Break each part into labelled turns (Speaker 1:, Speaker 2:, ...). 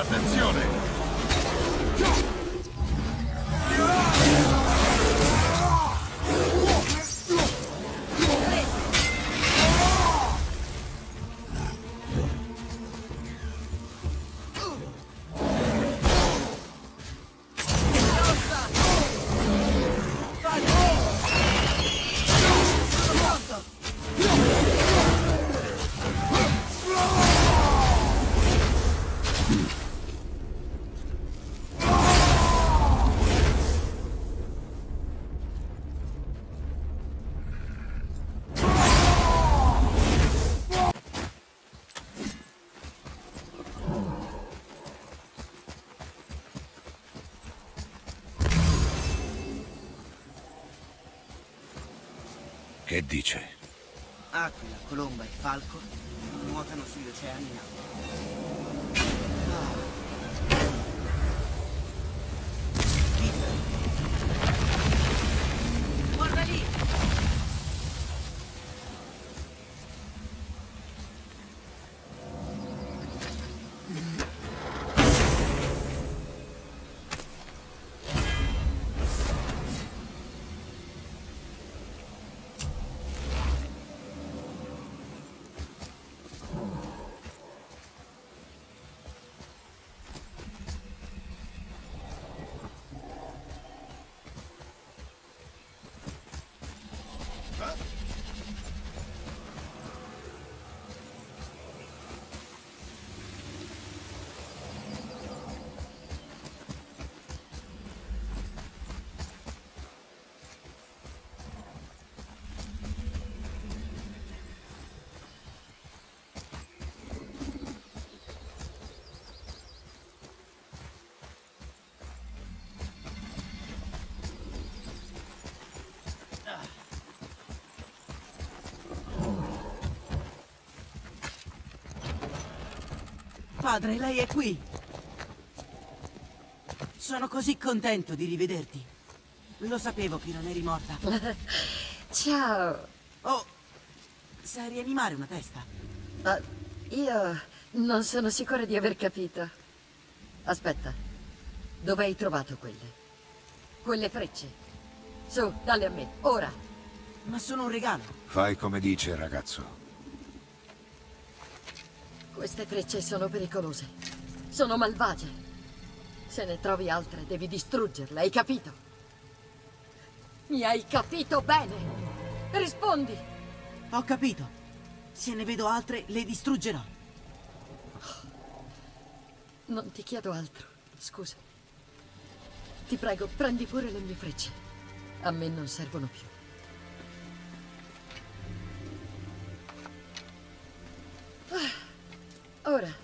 Speaker 1: Attenzione!
Speaker 2: Dice?
Speaker 3: Aquila, colomba e falco nuotano sugli oceani in acqua. Guarda lì! Padre, lei è qui. Sono così contento di rivederti. Lo sapevo che non eri morta.
Speaker 4: Ciao.
Speaker 3: Oh, sai rianimare una testa?
Speaker 4: Ah, io non sono sicura di aver capito. Aspetta. Dove hai trovato quelle? Quelle frecce. Su, dalle a me, ora.
Speaker 3: Ma sono un regalo.
Speaker 2: Fai come dice, ragazzo.
Speaker 4: Queste frecce sono pericolose. Sono malvagie. Se ne trovi altre, devi distruggerle, hai capito? Mi hai capito bene? Rispondi!
Speaker 3: Ho capito. Se ne vedo altre, le distruggerò.
Speaker 4: Non ti chiedo altro, scusa. Ti prego, prendi pure le mie frecce. A me non servono più. Ora,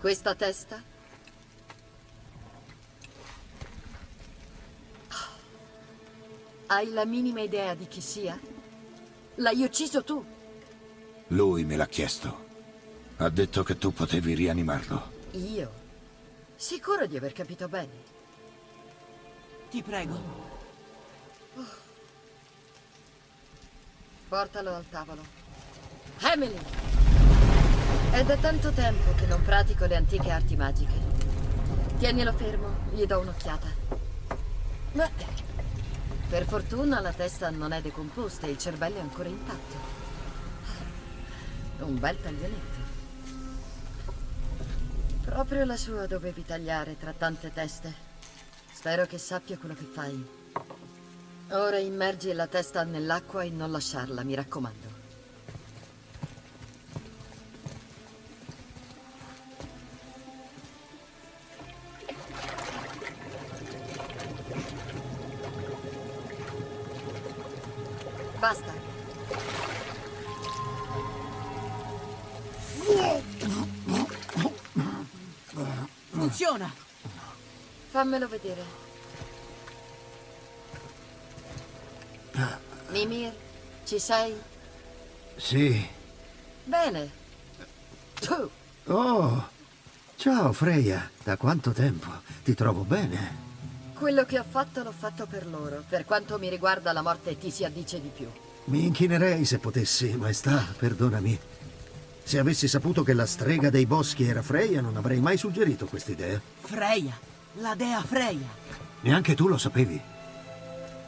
Speaker 4: questa testa Hai la minima idea di chi sia? L'hai ucciso tu.
Speaker 2: Lui me l'ha chiesto. Ha detto che tu potevi rianimarlo.
Speaker 4: Io? Sicuro di aver capito bene.
Speaker 3: Ti prego.
Speaker 4: Portalo al tavolo. Emily! È da tanto tempo che non pratico le antiche arti magiche. Tienilo fermo, gli do un'occhiata. Beh, per fortuna la testa non è decomposta e il cervello è ancora intatto. Un bel taglialetto. Proprio la sua dovevi tagliare tra tante teste. Spero che sappia quello che fai. Ora immergi la testa nell'acqua e non lasciarla, mi raccomando. Fammelo vedere. Mimir, ci sei?
Speaker 5: Sì.
Speaker 4: Bene. Tu,
Speaker 5: Oh, ciao Freya. Da quanto tempo? Ti trovo bene.
Speaker 4: quello che ho fatto l'ho fatto per loro. Per quanto mi riguarda la morte ti si addice di più.
Speaker 5: Mi inchinerei se potessi, maestà, perdonami. Se avessi saputo che la strega dei boschi era Freya, non avrei mai suggerito quest'idea.
Speaker 3: Freya, la dea Freya.
Speaker 5: Neanche tu lo sapevi.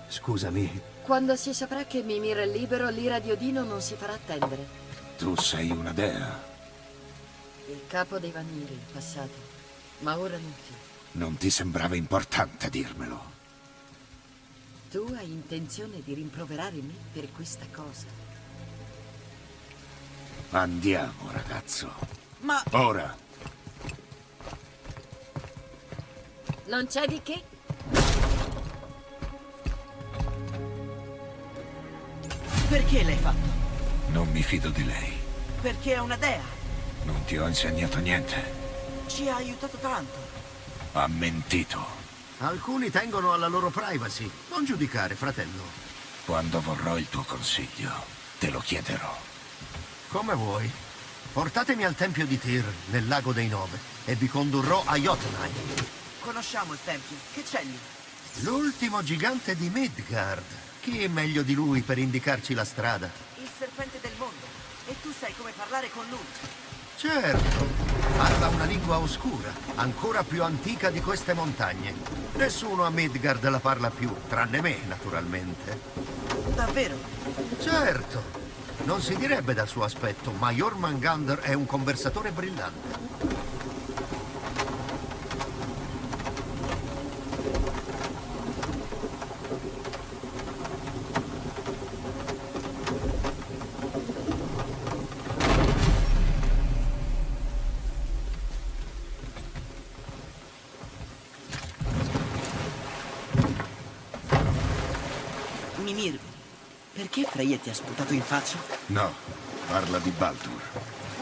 Speaker 5: Scusami,
Speaker 4: Quando si saprà che Mimir è libero, l'ira di Odino non si farà attendere.
Speaker 2: Tu sei una dea.
Speaker 4: Il capo dei Vaniri, in passato. Ma ora non più.
Speaker 2: Non ti sembrava importante dirmelo.
Speaker 4: Tu hai intenzione di rimproverare me per questa cosa?
Speaker 2: Andiamo, ragazzo.
Speaker 3: Ma
Speaker 2: Ora.
Speaker 4: Non c'è di che?
Speaker 3: perché l'hai fatto?
Speaker 2: Non mi fido di lei.
Speaker 3: Perché è una dea.
Speaker 2: Non ti ho insegnato niente.
Speaker 3: Ci ha aiutato tanto.
Speaker 2: Ha mentito.
Speaker 5: alcuni tengono alla loro privacy. Non giudicare, fratello.
Speaker 2: Quando vorrò il tuo consiglio, te lo chiederò.
Speaker 5: Come vuoi. Portatemi al tempio di Tyr, nel lago dei Nove, e vi condurrò a Jotunheim.
Speaker 3: Conosciamo il tempio. Che c'è lì?
Speaker 5: L'ultimo gigante di Midgard. Chi è meglio di lui per indicarci la strada?
Speaker 3: Il serpente del mondo. E tu sai come parlare con lui.
Speaker 5: Certo, parla una lingua oscura, ancora più antica di queste montagne. Nessuno a Midgard la parla più, tranne me, naturalmente.
Speaker 3: Davvero?
Speaker 5: Certo, non si direbbe dal suo aspetto, ma Jormungandr è un conversatore brillante.
Speaker 3: Mimir, ti ha sputato in faccia?
Speaker 2: No, parla di Baldur.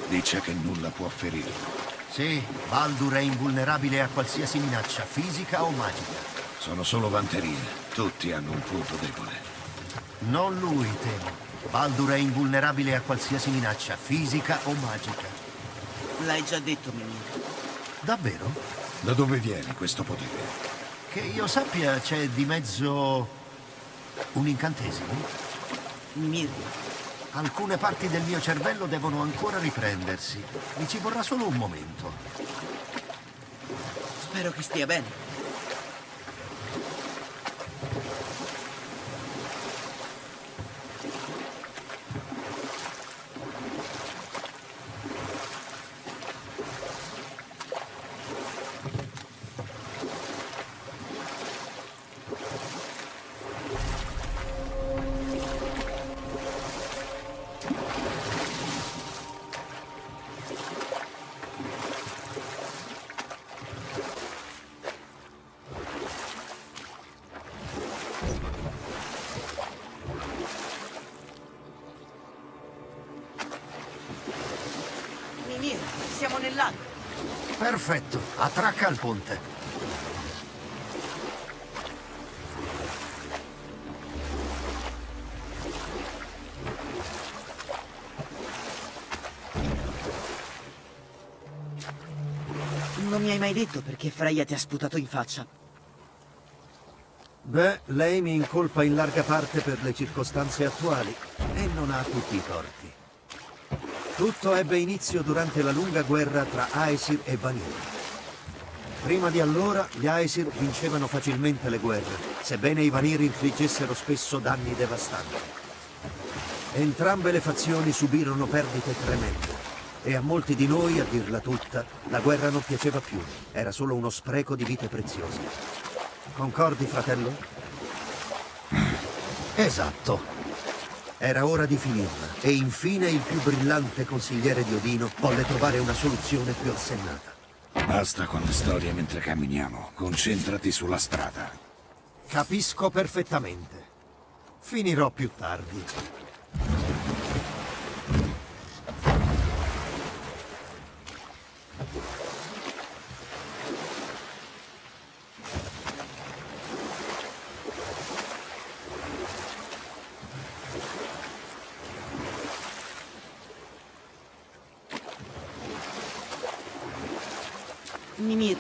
Speaker 2: Dice che nulla può ferirlo.
Speaker 5: Sì, Baldur è invulnerabile a qualsiasi minaccia, fisica o magica.
Speaker 2: Sono solo vanterie. Tutti hanno un punto debole.
Speaker 5: Non lui, temo. Baldur è invulnerabile a qualsiasi minaccia, fisica o magica.
Speaker 3: L'hai già detto, Mimir.
Speaker 5: Davvero?
Speaker 2: Da dove viene questo potere?
Speaker 5: Che io sappia c'è di mezzo un incantesimo?
Speaker 3: Mimir,
Speaker 5: Alcune parti del mio cervello devono ancora riprendersi. Mi ci vorrà solo un momento.
Speaker 3: spero che stia bene.
Speaker 5: Perfetto, attracca al ponte.
Speaker 3: Non mi hai mai detto perché Freya ti ha sputato in faccia.
Speaker 5: Beh, lei mi incolpa in larga parte per le circostanze attuali e non ha tutti i torti. Tutto ebbe inizio durante la lunga guerra tra Aesir e Vanir. Prima di allora gli Aesir vincevano facilmente le guerre, sebbene i Vanir infliggessero spesso danni devastanti. Entrambe le fazioni subirono perdite tremende e a molti di noi, a dirla tutta, la guerra non piaceva più, era solo uno spreco di vite preziose. Concordi, fratello? Esatto. Era ora di finirla e infine il più brillante consigliere di Odino volle trovare una soluzione più assennata.
Speaker 2: Basta con le storie mentre camminiamo. Concentrati sulla strada.
Speaker 5: Capisco perfettamente. Finirò più tardi.
Speaker 3: Mimir,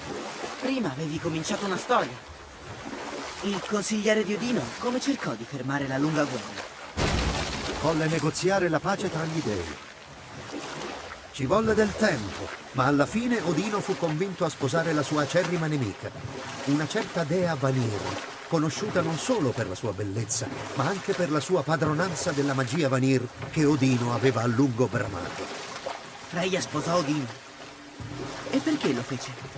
Speaker 3: prima avevi cominciato una storia. Il consigliere di Odino come cercò di fermare la lunga guerra?
Speaker 5: Volle negoziare la pace tra gli dei. Ci volle del tempo, ma alla fine Odino fu convinto a sposare la sua acerrima nemica, una certa dea Vanir, conosciuta non solo per la sua bellezza, ma anche per la sua padronanza della magia Vanir che Odino aveva a lungo bramato.
Speaker 3: Freya sposò Odino. E perché lo fece?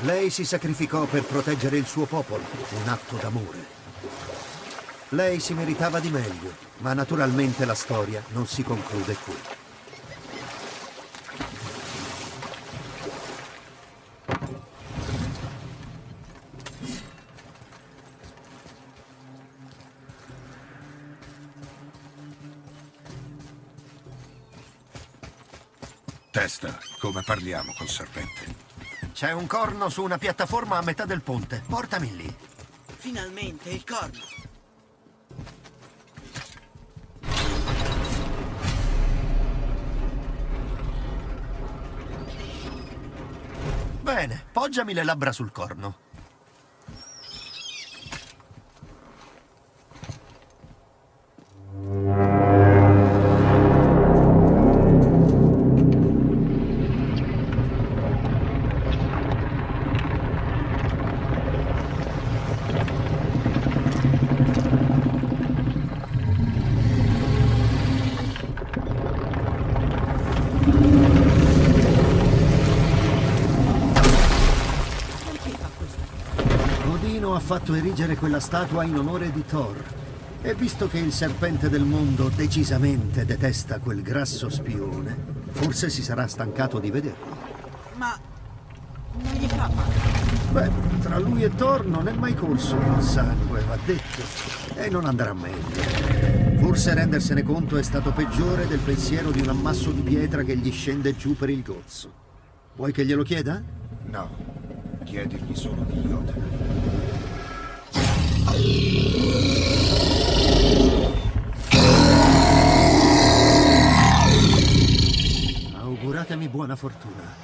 Speaker 5: Lei si sacrificò per proteggere il suo popolo, un atto d'amore. Lei si meritava di meglio, ma naturalmente la storia non si conclude qui.
Speaker 2: Testa, come parliamo col serpente?
Speaker 5: C'è un corno su una piattaforma a metà del ponte. Portami lì.
Speaker 3: Finalmente il corno.
Speaker 5: Bene, poggiami le labbra sul corno. Fatto erigere quella statua in onore di Thor. E visto che il serpente del mondo decisamente detesta quel grasso spione, forse si sarà stancato di vederlo.
Speaker 3: Ma non gli fa male.
Speaker 5: Beh, tra lui e Thor non è mai corso il sangue, va detto, e non andrà meglio. Forse rendersene conto è stato peggiore del pensiero di un ammasso di pietra che gli scende giù per il gozzo. Vuoi che glielo chieda?
Speaker 2: No, chiedigli solo di Jotun.
Speaker 5: Auguratemi buona fortuna.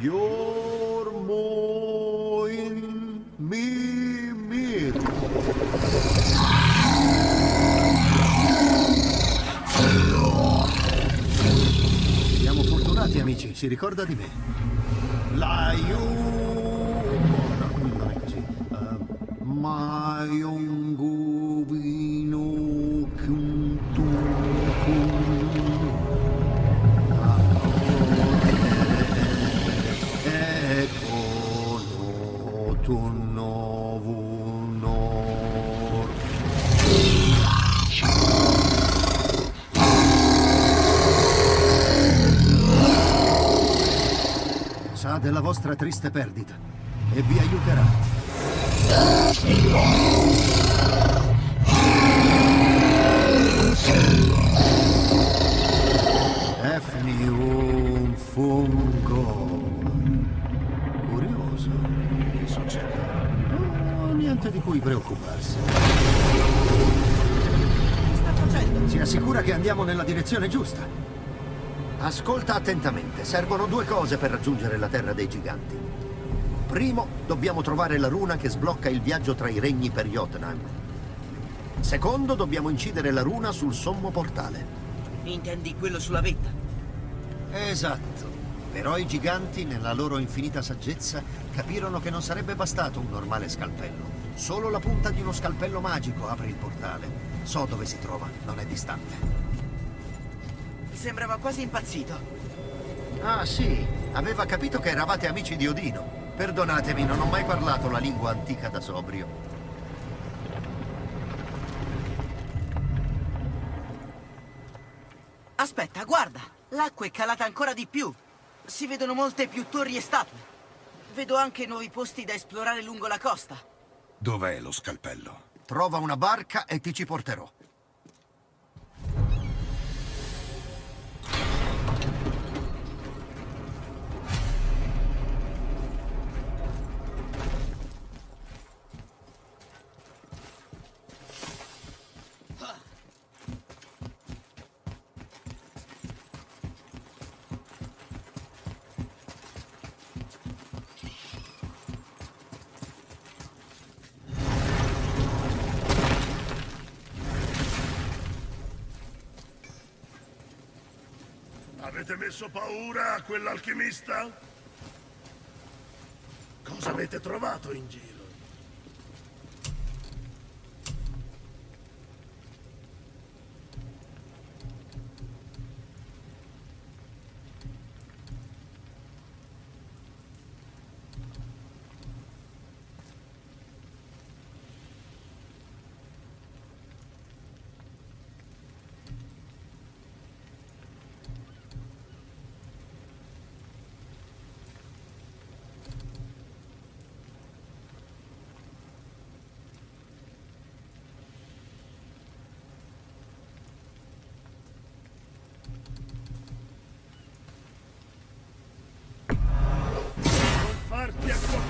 Speaker 5: Jormoin Mimir. Siamo fortunati amici, si ricorda di me. Laiu... No, Maionguvino Sa della vostra triste perdita e vi aiuterà. Efnium fungo. Curioso.
Speaker 2: Che succede?
Speaker 5: Niente di cui preoccuparsi.
Speaker 3: Che sta facendo?
Speaker 5: Si assicura che andiamo nella direzione giusta. Ascolta attentamente. Servono due cose per raggiungere la Terra dei Giganti. Primo, dobbiamo trovare la runa che sblocca il viaggio tra i regni per Jotunheim. Secondo, dobbiamo incidere la runa sul sommo portale.
Speaker 3: Intendi quello sulla vetta?
Speaker 5: Esatto. Però i giganti, nella loro infinita saggezza, capirono che non sarebbe bastato un normale scalpello. Solo la punta di uno scalpello magico apre il portale. So dove si trova, non è distante.
Speaker 3: Sembrava quasi impazzito.
Speaker 5: Ah sì, aveva capito che eravate amici di Odino. Perdonatemi, non ho mai parlato la lingua antica da sobrio.
Speaker 3: Aspetta, guarda! L'acqua è calata ancora di più. Si vedono molte più torri e statue. Vedo anche nuovi posti da esplorare lungo la costa.
Speaker 2: Dov'è lo scalpello?
Speaker 5: Trova una barca e ti ci porterò.
Speaker 1: Avete messo paura a quell'alchimista? Cosa avete trovato in giro? Non farti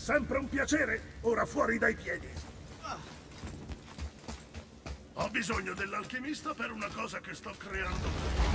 Speaker 1: sempre un piacere, ora fuori dai piedi. Ho bisogno dell'alchimista per una cosa che sto creando.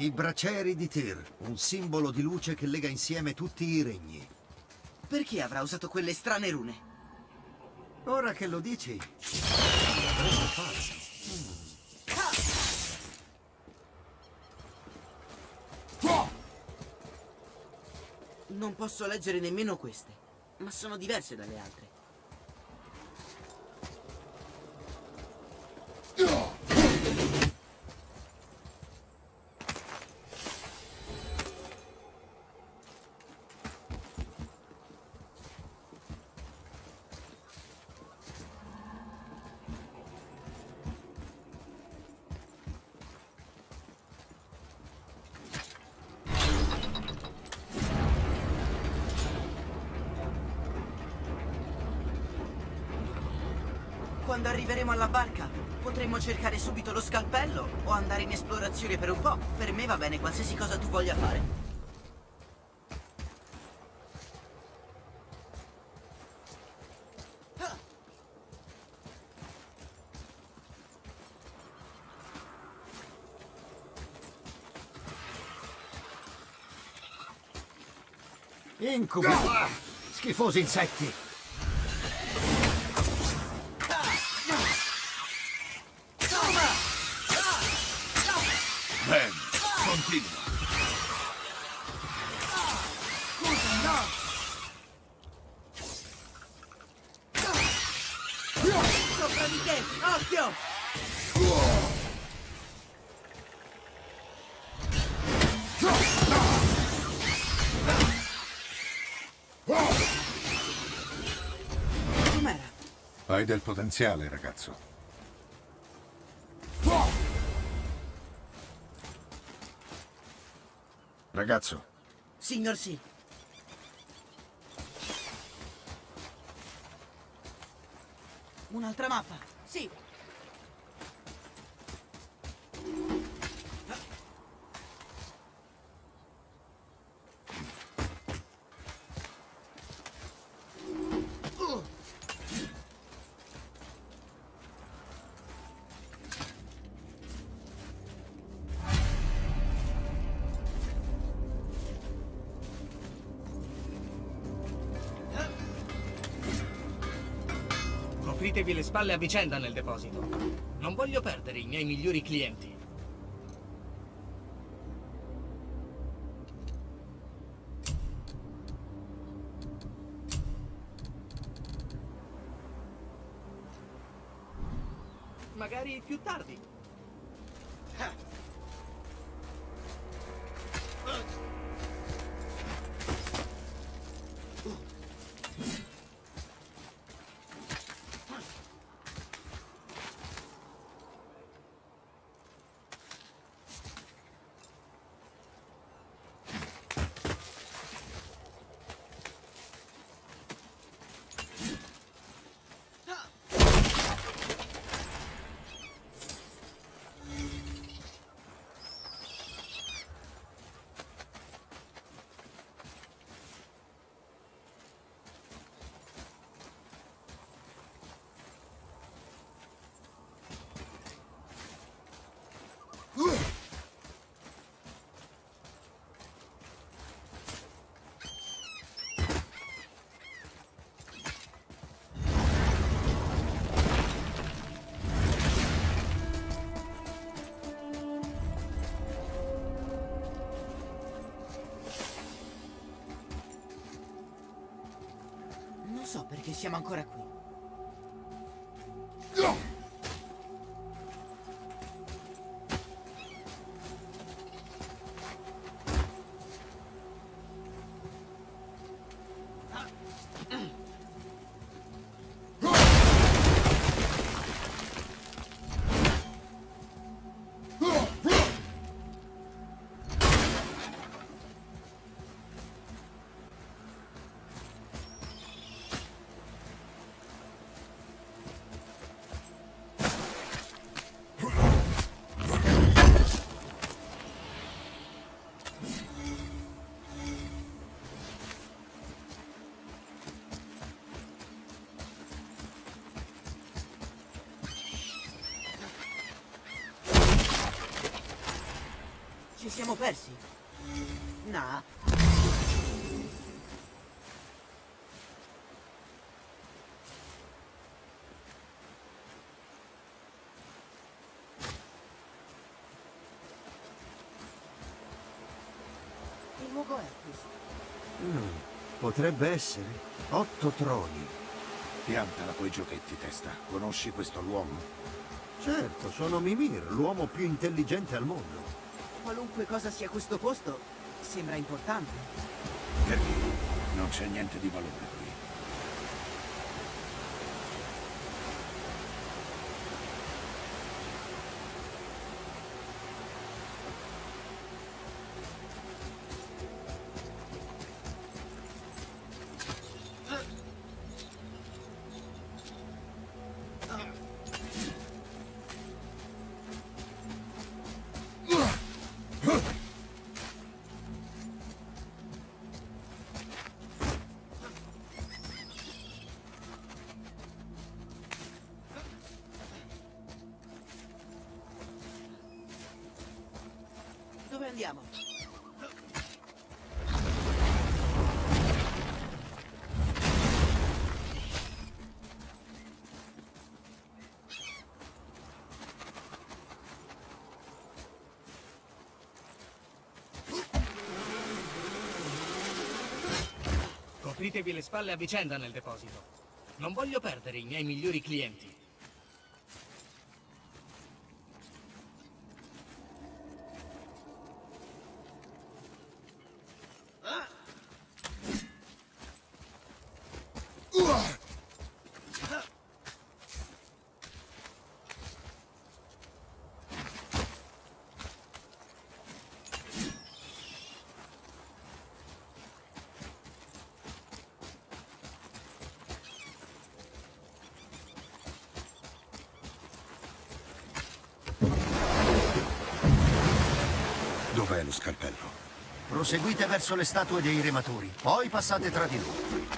Speaker 5: I bracieri di Tyr, un simbolo di luce che lega insieme tutti i regni.
Speaker 3: Perché avrà usato quelle strane rune?
Speaker 5: Ora che lo dici.
Speaker 3: Non posso leggere nemmeno queste, ma sono diverse dalle altre. Quando arriveremo alla barca, potremmo cercare subito lo scalpello o andare in esplorazione per un po'. Per me va bene qualsiasi cosa tu voglia fare.
Speaker 5: Incubi! Schifosi insetti!
Speaker 2: Continua.
Speaker 3: Sopra di te! Occhio! Com'era?
Speaker 2: Hai del potenziale, ragazzo. Ragazzo.
Speaker 3: Signor sì. Un'altra mappa.
Speaker 4: Sì.
Speaker 6: Copritevi le spalle a vicenda nel deposito. Non voglio perdere i miei migliori clienti.
Speaker 3: So perché siamo ancora qui. Siamo persi? No. Che luogo è questo?
Speaker 5: Potrebbe essere. Otto troni.
Speaker 2: Piantala coi giochetti, testa. Conosci questo l'uomo?
Speaker 5: Certo, sono Mimir, l'uomo più intelligente al mondo.
Speaker 3: Qualunque cosa sia questo posto, sembra importante.
Speaker 2: Perché non c'è niente di valore
Speaker 6: Copritevi le spalle a vicenda nel deposito. Non voglio perdere i miei migliori clienti.
Speaker 2: Dov'è lo scalpello?
Speaker 5: Proseguite verso le statue dei rematori, poi passate tra di loro.